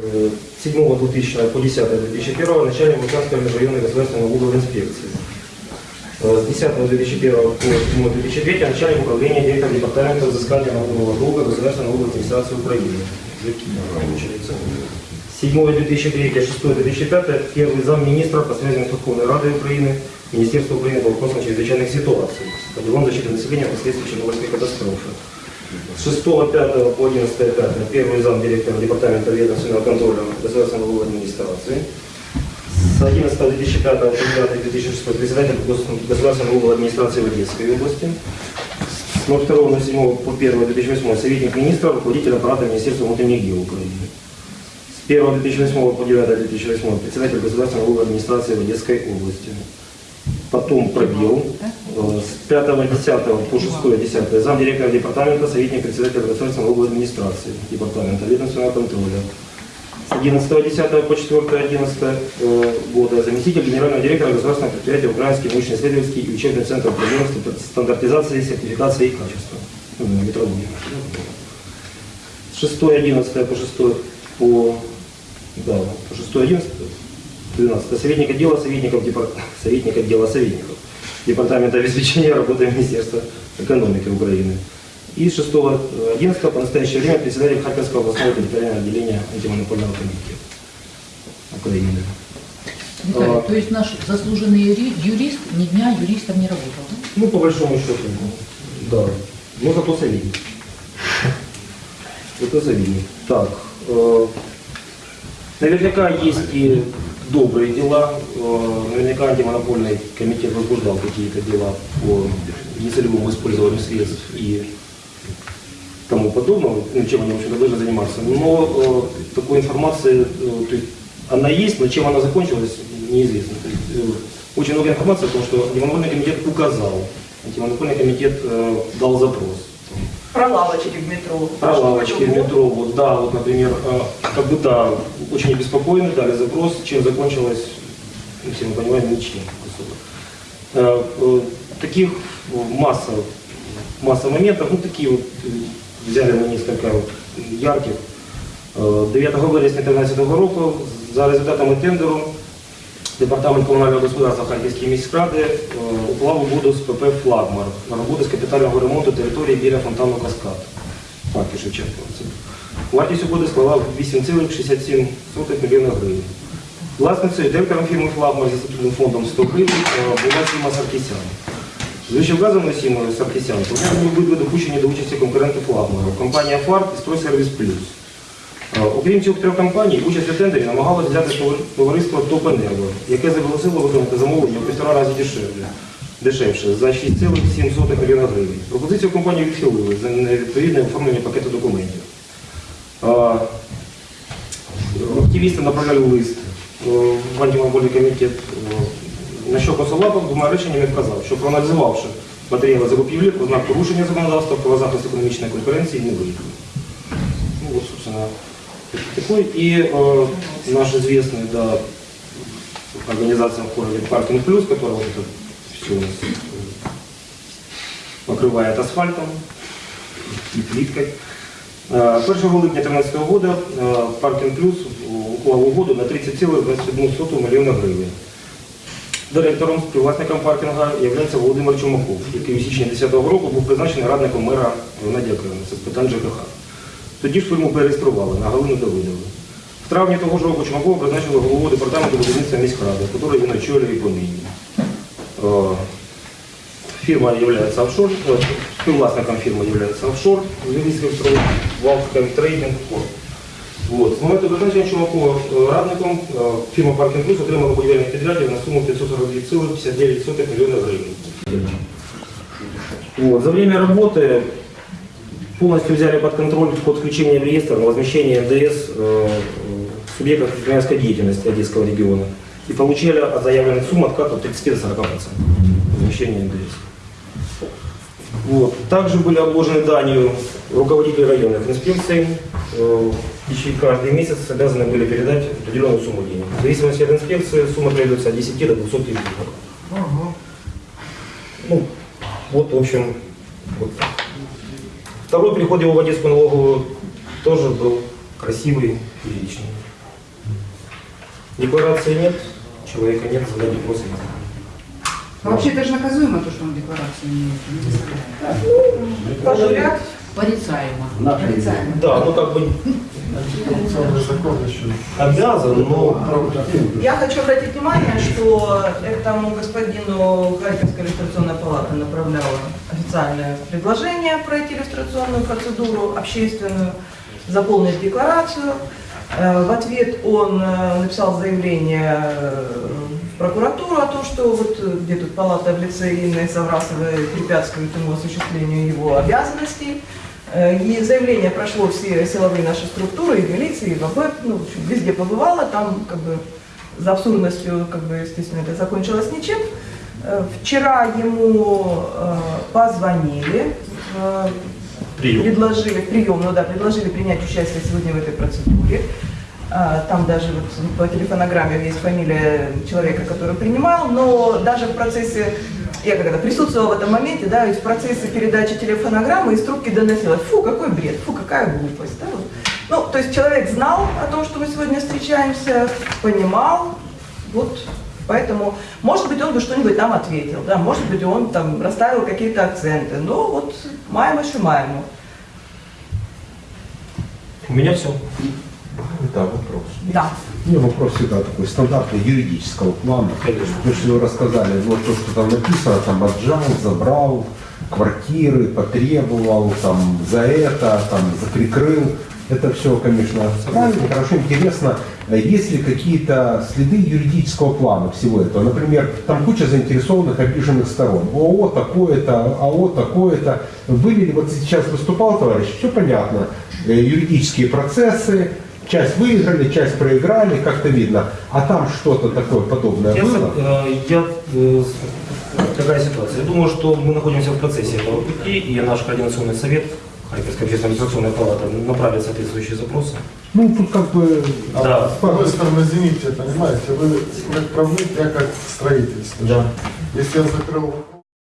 Э, 7 2000 по 10 2001 начальник Луганской межрайонной государственной налоговой инспекции. Э, С 10 2001 по 7 2003 начальник управления директора департамента взыскания налогового долга Государственной налоговой администрации Украины. Получается. 7 2003, 6 2005 первый замминистра по связям с Верховной Радой Украины, Министерство Украины по вопросам чрезвычайных ситуаций, по делам защиты населения последствий Чернобыльской катастрофы. С 6 5 по 11 5 первый зам директора Департамента ведомственного контроля Государственной налоговой администрации. С 11 2005 по 9 2006 председатель Гос- Государственной налоговой администрации в Одесской области. С 02.07 по 1 2008 советник министра, руководитель аппарата Министерства внутренних дел Украины. С 1 2008 по 9 2008 председатель Государственной налоговой администрации в Одесской области. Потом пробел. С 5 10 по 6 10 замдиректора департамента, советник председателя Государственной налоговой администрации департамента ведомственного контроля. С 11 10 по 4 11 э, года заместитель генерального директора государственного предприятия Украинский научно-исследовательский и учебный центр проблем стандартизации, сертификации и качества. Ну, метрология. С 6 11 по 6 по, да, по 6 11 12 советник отдела советников депар- советник отдела советников Департамента обеспечения работы Министерства экономики Украины. И с 6 11 по настоящее время председатель Харьковского областного территориального отделения антимонопольного комитета Украины. Виталий, А. то есть наш заслуженный юри- юрист ни дня юристом не работал, да? Ну, по большому счету, да. Но зато советник. Это советник. Так, э, наверняка есть и добрые дела. Э, наверняка антимонопольный комитет возбуждал какие-то дела по нецелевому использованию средств и тому подобного, ну, чем они, в общем-то, должны заниматься. Но э, такой информации, э, то есть она есть, но чем она закончилась, неизвестно. То есть, э, очень много информации о том, что антимонопольный комитет указал, антимонопольный комитет э, дал запрос. Про лавочки в метро. Про лавочки в метро, вот, да, вот, например, э, как бы, да, очень обеспокоены, дали запрос, чем закончилось, ну, все мы понимаем, ничем особо. Э, э, Таких масса, масса моментов, ну, такие вот, э, взяли мы несколько вот ярких. Е, 9 вересня 2013 року за результатами тендеру Департамент комунального господарства Харківської міськради е, уклав угоду з ПП «Флагмар» на роботи з капітального ремонту території біля фонтану Каскад. Парки Шевченка. Це. Вартість угоди склала 8,67 мільйона гривень. Власницею директором фірми «Флагмар» зі статутним фондом 100 гривень е, була Сіма Саркісян. З вищевказаною Сімою Саркісян були допущені до участі конкуренти «Флагмару» – компанія «Фарт» і «Стройсервіс Плюс». Е, Окрім цих трьох компаній, участь у тендері намагалося взяти товар- товариство «Топенерго», яке заголосило виконати замовлення в півтора рази дешевле, дешевше за 6,7 мільйона гривень. Пропозицію компанії відхилили за невідповідне оформлення пакету документів. Е, Активісти направляли лист е, в антимонопольний комітет, на що Косолапов двома реченнями вказав, що проаналізувавши матеріали закупівлі про порушення законодавства про захист економічної конкуренції не виїхав. Ну вот, собственно, такой. И э, наш известный, да, организация в городе Паркинг Плюс, которая вот это все у нас э, покрывает асфальтом и плиткой. Э, 1 липня 2013 года э, Паркинг Плюс уклав угоду на 30,21 мільйона гривень. Директором співвласником паркінга є Володимир Чумаков, який у січні 2010 року був призначений радником мера Геннадія Кривенця з питань ЖКХ. Тоді ж фірму перереєстрували на Галину Давидову. В травні того ж року Чумакова призначили голову департаменту будівництва міськради, який він очолює і понині. Е, Фирма является офшор, э, співвласником фирмы является офшор, Львівський строй, Валфком Трейдинг Корп. Вот. З моменту призначення Чумакова е, радником е, фірма Паркінг Плюс отримала будівельних підрядів на суму 542,59 мільйона гривень. Вот. За время работы полностью взяли под контроль вход включения в реестр на возмещение НДС э, субъектов предпринимательской деятельности Одесского региона и получили от заявленных сумм откат от 30 до 40% возмещения НДС. Вот. Также были обложены данью руководители районных инспекций, э, и каждый месяц обязаны были передать определенную сумму денег. В зависимости от инспекции сумма требуется от 10 до 200 тысяч гривен. Ну, вот, в общем, вот так. Второй переход его в Одесскую налоговую тоже был красивый и личный. Декларации нет, человека нет, задать вопросы нет. А вообще это же наказуемо, то, что он декларацию не Пожурят. Порицаемо. Порицаемо. Да, ну как бы Антикоррупционный закон еще. обязан, но Я хочу обратить внимание, что этому господину Харьковская иллюстрационная палата направляла официальное предложение пройти иллюстрационную процедуру общественную, заполнить декларацию. Э, В ответ он э, написал заявление э, в прокуратуру о том, что вот где тут палата в лице Инны Саврасовой препятствует ему осуществлению его обязанностей. И заявление прошло все силовые наши структуры, и в милиции, и в АБЭП, ну, в общем, везде побывало, там как бы за абсурдностью, как бы, естественно, это закончилось ничем. Э, Вчера ему э, позвонили, э, прием. предложили, прием, ну да, предложили принять участие сегодня в этой процедуре. Там даже вот по телефонограмме есть фамилия человека, который принимал, но даже в процессе, я когда присутствовала в этом моменте, да, в процессе передачи телефонограммы из трубки доносилось, фу, какой бред, фу, какая глупость. Да, вот. Ну, то есть человек знал о том, что мы сегодня встречаемся, понимал, вот Поэтому, может быть, он бы что-нибудь нам ответил, да, может быть, он там расставил какие-то акценты, но вот маємо, що маємо. У меня все. Да, вопрос. Да. У меня вопрос всегда такой стандартный юридического плана. Конечно. То, что вы рассказали, ну, то, что там написано, там отжал, забрал, квартиры, потребовал, там, за это, там, прикрыл. Это все, конечно, правильно, хорошо, интересно. Есть ли какие-то следы юридического плана всего этого? Например, там куча заинтересованных, обиженных сторон. ООО такое-то, АО такое-то. Были ли, вот сейчас выступал товарищ, все понятно. Э, Юридические процессы, часть выиграли, часть проиграли, как-то видно. А там что-то такое подобное Я, было? э, я, э, какая ситуация? Я думаю, что мы находимся в процессе этого пути, и наш координационный совет, Харьковская общественная администрационная палата, направит соответствующие запросы. Ну, тут как бы... А Да. С одной стороны, извините, понимаете, вы как правник, я как строительство. Да. Если я закрыл